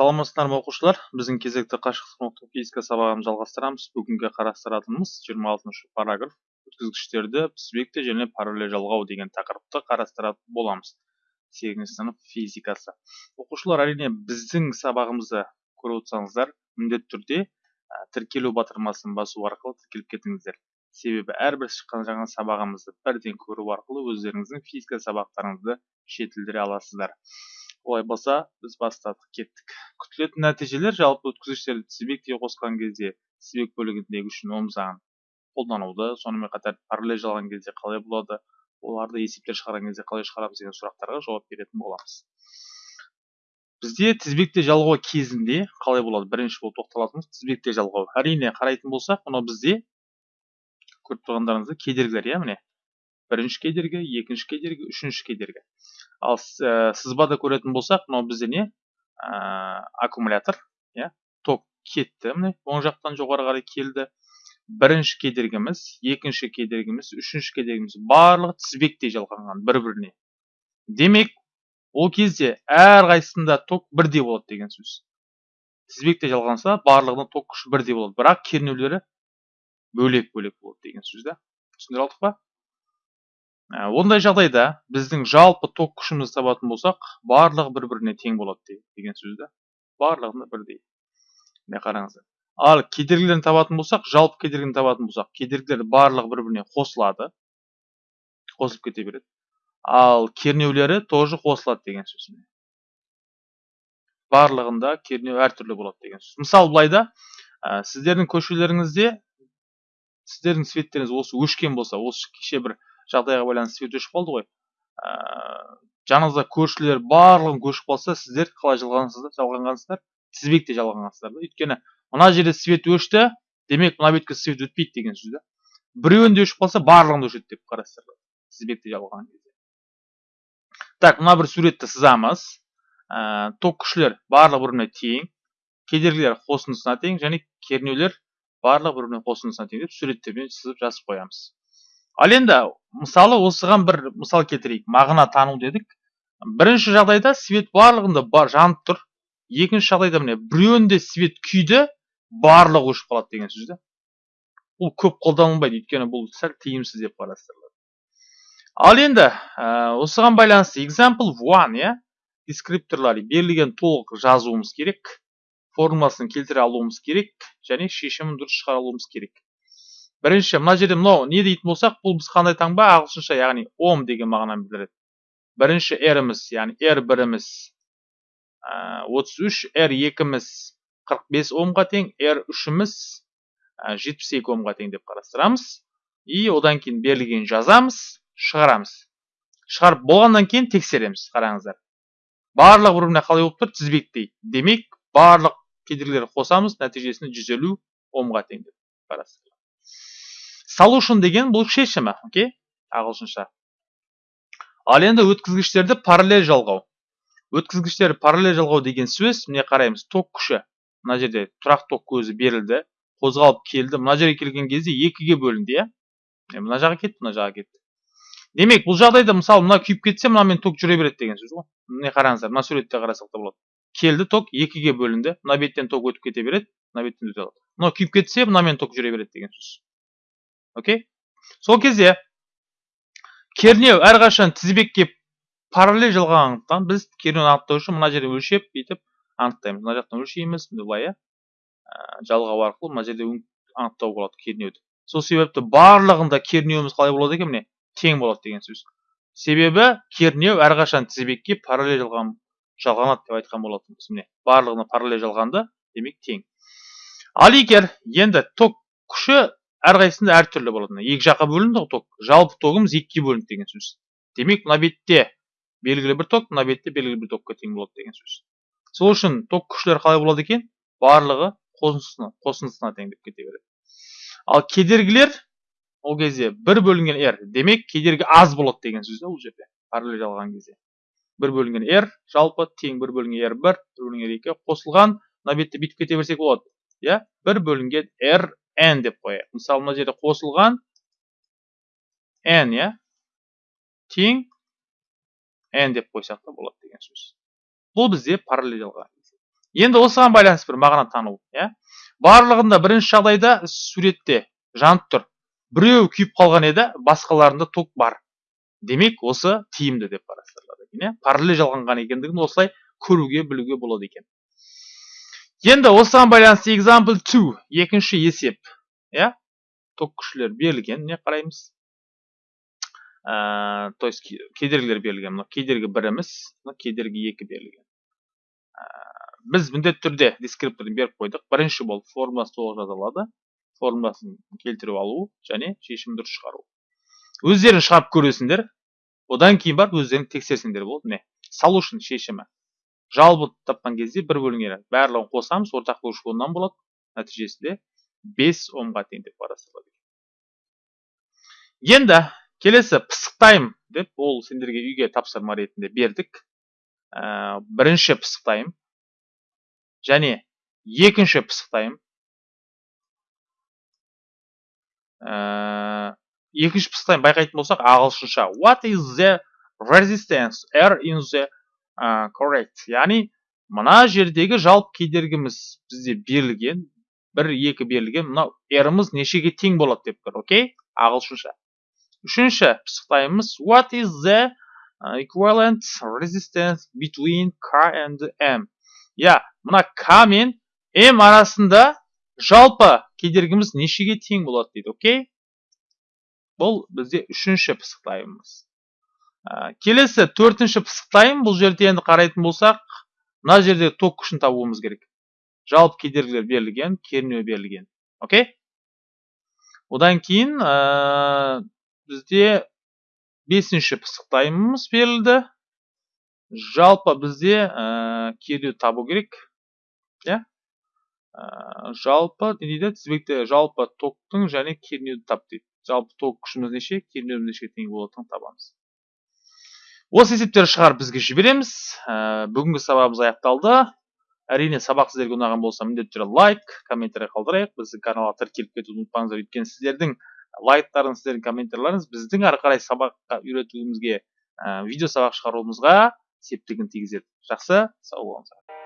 саламатсыздар ма оқушылар? Біздің кезекті қашықтық оқыту физика сабағын жалғастырамыз. Бүгінгі қарастыратынымыз 26 параграф. Өткізгіштерді тізбекті және параллель жалғау деген тақырыпты қарастыратын боламыз сегізінші сынып физикасы. Оқушылар әрине біздің сабағымызды көріп отырсаңыздар міндетті түрде тіркелу батырмасын басу арқылы тіркеліп кетіңіздер. Себебі әрбір шыққан жаңа сабағымызды бірден көру арқылы өздеріңіздің физика сабақтарыңызды жетілдіре аласыздар. Олай болса біз бастадық кеттік. Күтілетін нәтижелер жалпы өткізгіштерді тізбекте қосқан кезде тізбек бөлігіндегі үшін ом заңын қолдануды сонымен қатар параллель жалған кезде қалай болады оларды есептер шығарған кезде қалай шығарамыз деген сұрақтарға жауап беретін боламыз. Бізде тізбекте жалғау кезінде қалай болады? Бірінші болып тоқталатынымыз тізбекте жалғау. Әрине қарайтын болсақ мынау бізде көріп тұрғандарыңыздай кедергілер иә міне. Бірінші кедергі екінші кедергі үшінші кедергі. Ал ә, сызбада көретін болсақ мынау бізде не? Ә, аккумулятор иә? Ток кетті міне оң жақтан жоғары қарай келді. Бірінші кедергіміз екінші кедергіміз үшінші кедергіміз барлығы тізбектей жалғанған бір біріне демек ол кезде әрқайсысында ток бірдей болады деген сөз. Тізбекте жалғанса барлығында ток күші бірдей болады. Бірақ кернеулері бөлек бөлек болады деген сөз да. Түсіндіре алдық па? Ондай жағдайда біздің жалпы ток күшімізді табатын болсақ барлығы бір біріне тең болады деген сөз да барлығында бірдей міне қараңыздар. Ал кедергілерін табатын болсақ жалпы кедергіні табатын болсақ кедергілер барлығы бір біріне қосылады қосылып кете береді. Ал кернеулері тоже қосылады деген сөз барлығында кернеу әртүрлі болады деген сөз. Мысалы былай да ә, сіздердің көшелеріңізде сіздердің светтеріңіз осы өшкен болса осы кеше бір жағдайға байланысты свет өшіп қалды ғой. Ә, жаныңызда көршілер барлығын көшіп қалса сіздер қалай жалғансыздар жалғанғансыздар? тізбекте жалғанғансыздар да. Өйткені мына жерде свет өшті демек мына бетке свет өтпейді деген сөз да. Біреуінде өшіп қалса барлығында өшеді деп қарастырылады тізбекте жалған кезде. Так мына бір суретті сызамыз. Ә, ток күшлер барлығы бір біріне тең кедергілер қосындысына тең және кернеулер барлығы бір біріне қосындысына тең деп суреттермен сызып жазып қоямыз. Ал енді мысалы осыған бір мысал келтірейік мағына тану дедік. Бірінші жағдайда свет барлығында бар жанып тұр. Екінші жағдайда міне біреуінде свет күйді барлығы өшіп қалады деген сөз да бұл көп қолданылмайды өйткені бұл сәл тиімсіз деп қарастырылады. Ал енді ә, осыған байланысты example one иә дескрипторлар берілген толық жазуымыз керек формуласын келтіре алуымыз керек және шешімін дұрыс шығара алуымыз керек. Бірінші мына жерде мынау не дейтін болсақ бұл біз қандай таңба ағылшынша яғни ом деген мағынаны білдіреді. Бірінші ріміз яғни р біріміз отыз үш р екіміз қырық бес омға тең р үшіміз жетпіс екі омға тең деп қарастырамыз. И одан кейін берілген жазамыз шығарамыз. Шығарып болғаннан кейін тексереміз қараңыздар. Барлығы бір біріне қалай болып тұр? тізбектей. Демек барлық кедергілерді қосамыз нәтижесінде жүз елу омға тең деп қарастырамыз solution деген бұл шешімі окей? Ағылшынша. Ал енді өткізгіштерді параллель жалғау. Өткізгіштер параллель жалғау деген сөз міне қараймыз ток күші. Мына жерде тұрақ ток көзі берілді қозғалып келді. Мына жерге келген кезде екіге бөлінді иә? Мына жаққа кетті мына жаққа кетті. Демек бұл жағдайда мысалы мына күйіп кетсе мынамен ток жүре береді деген сөз ғой. Міне қараңыздар мына суретте қарасақ та болады. Келді ток екіге бөлінді. Мына беттен ток өтіп кете береді мына беттен өте алады. Мынау күйіп кетсе мынамен ток жүре береді деген сөз. Окей? Сол кезде кернеу әрқашан тізбекке параллель жалғағандықтан біз кернеуді анықтау үшін мына жерде өлшеп бүйтіп анықтаймыз. Мына жақтан өлшейміз былай иә жалғау арқылы мына жерде анықтауға болады кернеуді. Сол себепті барлығында кернеуіміз қалай болады екен міне? Тең болады деген сөз. Себебі кернеу әрқашан тізбекке параллель жалған жалғанады деп айтқан болатынбыз міне. Барлығына параллель жалғанды демек тең. Ал егер енді ток күші әрқайсысында әртүрлі болады екі жаққа бөлінді ғой ток. Жалпы тогымыз екіге бөлінді деген сөз. Демек мына бетте белгілі бір ток мына бетте белгілі бір токқа тең болады деген сөз. Сол үшін ток күштері қалай болады екен? Барлығы қосындысына қосындысына тең деп кете береді. Ал кедергілер ол кезде бір бөлінген r. Демек кедергі аз болады деген сөз да бұл жерде параллель алған кезде. Бір бөлінген r жалпы тең бір бөлінген r бір бір бөлінген екі қосылған мына бетте бүйтіп кете берсек болады. Иә? Бір бөлінген r n деп қояйық. Мысалы мына жерде қосылған n иә? Тең n деп қойсақ та болады деген сөз. Бұл бізде параллель енді осыған байланысты бір мағына тану иә? Барлығында бірінші жағдайда суретте жанып тұр. Біреу күйіп қалған еді басқаларында ток бар. Демек осы тиімді деп қарастырылады екен иә? Параллель жалғанған екендігін осылай көруге білуге болады екен. Енді осыған байланысты example 2 екінші есеп иә ток күштілер берілген не қараймыз ә, то есть кедергілер берілген мына кедергі бір емес кедергі екі берілген біз міндетті түрде дескрипторын беріп қойдық бірінші болып формуласы толық жазылады формуласын келтіріп алу және шешім дұрыс шығару өздерің шығарып көресіңдер одан кейін барып өздерің тексерсеңдер болады міне solution шешімі жалпы тапқан кезде бір бөліңе барлығын қосамыз ортақ бөлгіш оннан болады нәтижесінде 5 омға тең деп қарастырылады енді келесі пысықтаймын деп ол сендерге үйге тапсырма ретінде бердік. Ә, бірінші пысықтаймын. Және екінші пысықтаймын. Ә, екінші пысықтаймын. Байқайтын болсақ ағылшынша what is the resistance? R in the correct яғни мына жердегі жалпы кедергіміз бізде берілген бір екі берілген мынау r-ымыз нешеге тең болады деп тұр окей ағылшынша Үшінші пысықтаймыз what is the equivalent resistance between K and M? Я, мына К мен М арасында жалпы кедергіміз нешеге тең болады дейді, окей? Бұл бізде үшінші пысықтаймыз. Келесі төртінші пысықтайым, бұл жерде енді қарайтын болсақ, мына жерде ток күшін табуымыз керек. Жалпы кедергілер берілген, кернеу берілген. Окей? Одан кейін ә, бізде бесінші пысықтаймыз берілді. Жалпы бізде ә, табу керек. Иә? Ә, жалпы не дейді? Тізбекте жалпы токтың және кернеуді тап дейді. Жалпы ток күшіміз неше кернеуіміз нешеге тең болатынын табамыз. Осы есептерді шығарып бізге жібереміз. Ә, бүгінгі сабағымыз аяқталды. Әрине сабақ сіздерге ұнаған болса міндетті түрде лайк комментарий қалдырайық. Біздің каналға тіркеліп кетуді ұмытпаңыздар. Өйткені сіздердің лайктарыңыз сіздердің комментарийлеріңіз біздің ары қарай сабаққа үйретуімізге ә, видео сабақ шығаруымызға септігін тигізеді. Жақсы сау болыңыздар.